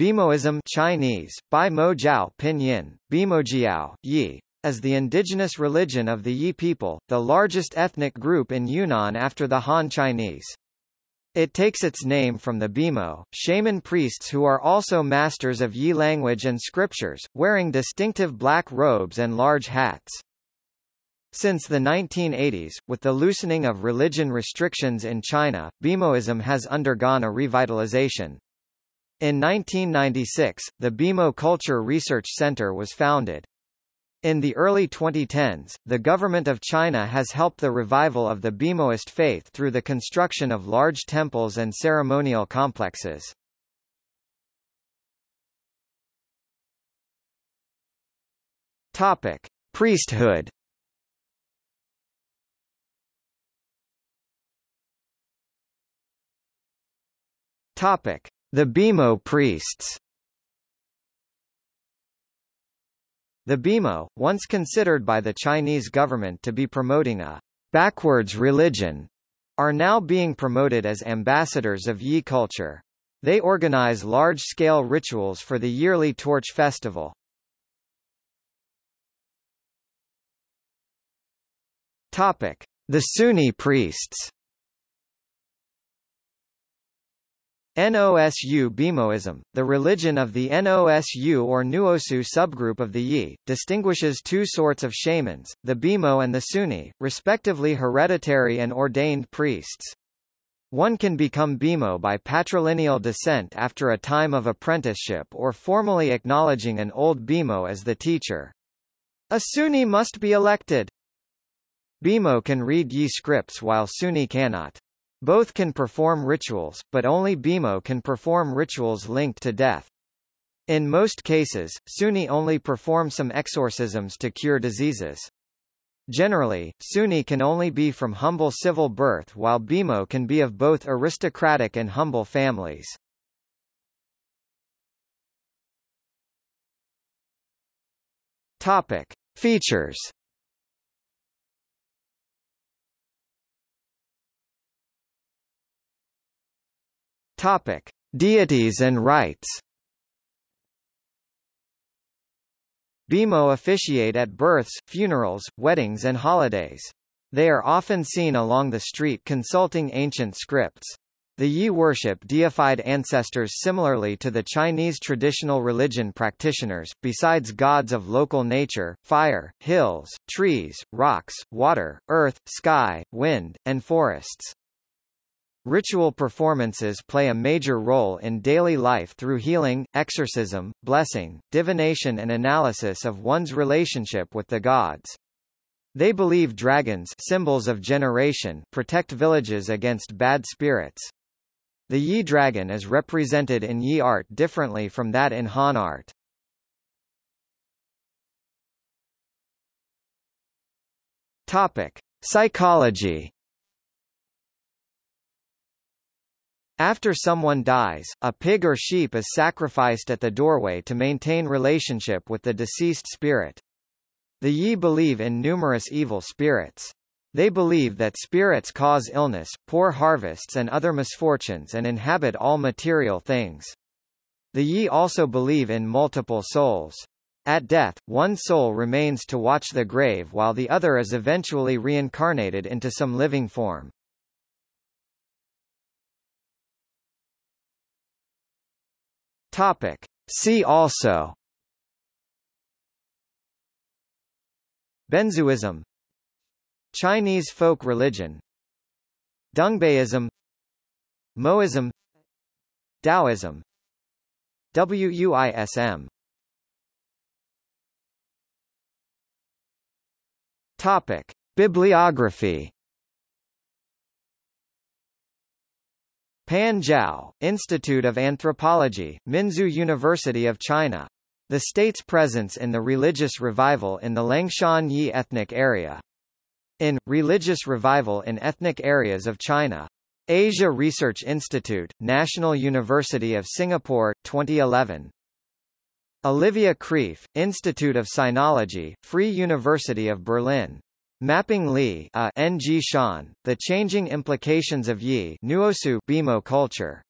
Bimoism Chinese, Bai Mo Jiao Pinyin, Bimojiao, Yi, as the indigenous religion of the Yi people, the largest ethnic group in Yunnan after the Han Chinese. It takes its name from the Bimo, shaman priests who are also masters of Yi language and scriptures, wearing distinctive black robes and large hats. Since the 1980s, with the loosening of religion restrictions in China, Bimoism has undergone a revitalization. In 1996, the Bimo Culture Research Center was founded. In the early 2010s, the government of China has helped the revival of the Bimoist faith through the construction of large temples and ceremonial complexes. Topic: Priesthood. Topic: the Bimo priests The Bimo, once considered by the Chinese government to be promoting a backwards religion, are now being promoted as ambassadors of Yi culture. They organize large-scale rituals for the yearly Torch Festival. Topic: The Suni priests. NOSU Bimoism, the religion of the NOSU or Nuosu subgroup of the Yi, distinguishes two sorts of shamans, the Bimo and the Suni, respectively hereditary and ordained priests. One can become Bimo by patrilineal descent after a time of apprenticeship or formally acknowledging an old Bimo as the teacher. A Suni must be elected. Bimo can read Yi scripts while Suni cannot. Both can perform rituals, but only Bimo can perform rituals linked to death. In most cases, Suni only perform some exorcisms to cure diseases. Generally, Suni can only be from humble civil birth while Bimo can be of both aristocratic and humble families. Topic. Features Topic: Deities and rites. Bimo officiate at births, funerals, weddings and holidays. They are often seen along the street consulting ancient scripts. The Yi worship deified ancestors similarly to the Chinese traditional religion practitioners, besides gods of local nature, fire, hills, trees, rocks, water, earth, sky, wind, and forests. Ritual performances play a major role in daily life through healing, exorcism, blessing, divination and analysis of one's relationship with the gods. They believe dragons symbols of generation protect villages against bad spirits. The Yi dragon is represented in Yi art differently from that in Han art. Topic: Psychology After someone dies, a pig or sheep is sacrificed at the doorway to maintain relationship with the deceased spirit. The Yi believe in numerous evil spirits. They believe that spirits cause illness, poor harvests and other misfortunes and inhabit all material things. The Yi also believe in multiple souls. At death, one soul remains to watch the grave while the other is eventually reincarnated into some living form. Topic. See also. Benzhuism Chinese folk religion. Dongbaism Moism. Taoism. WUISM Topic. Bibliography Pan Zhao, Institute of Anthropology, Minzu University of China. The state's presence in the religious revival in the Liangshan Yi ethnic area. In, Religious Revival in Ethnic Areas of China. Asia Research Institute, National University of Singapore, 2011. Olivia Kraef, Institute of Sinology, Free University of Berlin. Mapping Li uh, N. G. Shan, The Changing Implications of Yi Nuosu Bimo Culture.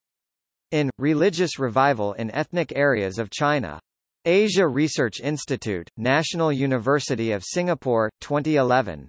in Religious Revival in Ethnic Areas of China. Asia Research Institute, National University of Singapore, 2011.